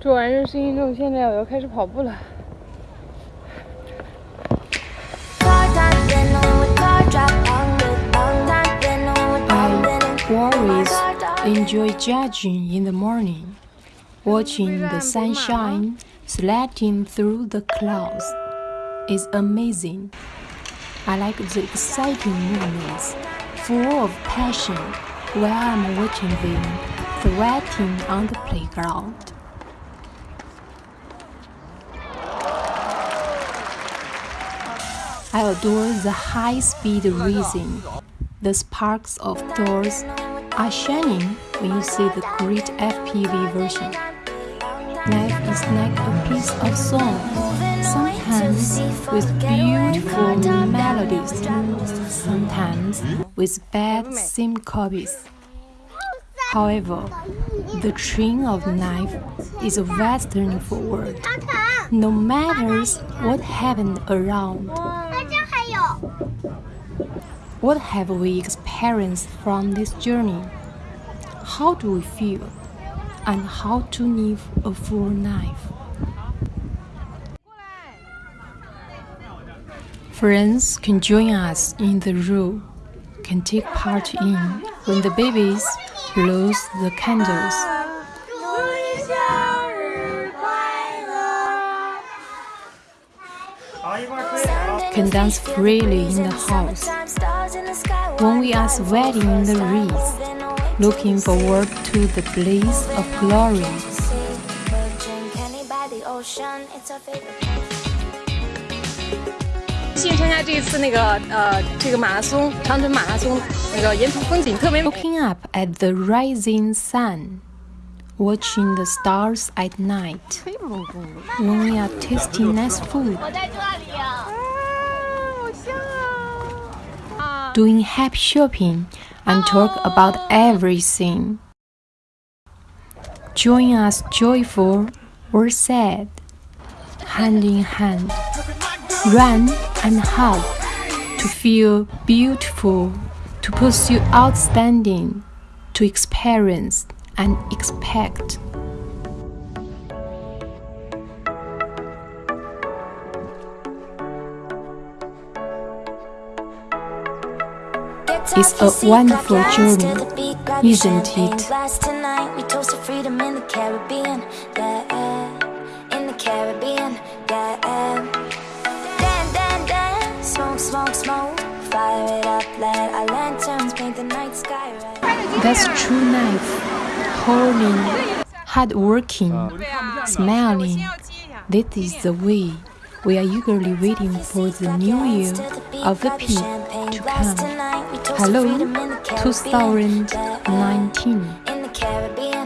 做完热身运动，现在我要开始跑步了。I always enjoy jogging in the morning, watching the sunshine sledding through the clouds. is amazing. I like the exciting movements, full of passion, while I'm watching them sweating on the playground. I adore the high-speed racing. The sparks of doors are shining when you see the great FPV version. Life is like a piece of song, sometimes with beautiful melodies, sometimes with bad syncopies. However, the train of life is a western forward. No matter what happened around, what have we experienced from this journey? How do we feel? And how to live a full life? Friends can join us in the room, can take part in when the babies blows the candles. can dance freely in the house. When we are sweating in the race, looking forward to the place of glory. Looking up at the rising sun watching the stars at night. When we are tasting nice food, doing happy shopping, and talk about everything. Join us joyful or sad, hand in hand, run and hug, to feel beautiful, to pursue outstanding, to experience and expect. Lanterns wonderful journey, isn't it? That's true life holding, hardworking, smiling. This is the way we are eagerly waiting for the new year of the pig to come. Hello, 2019.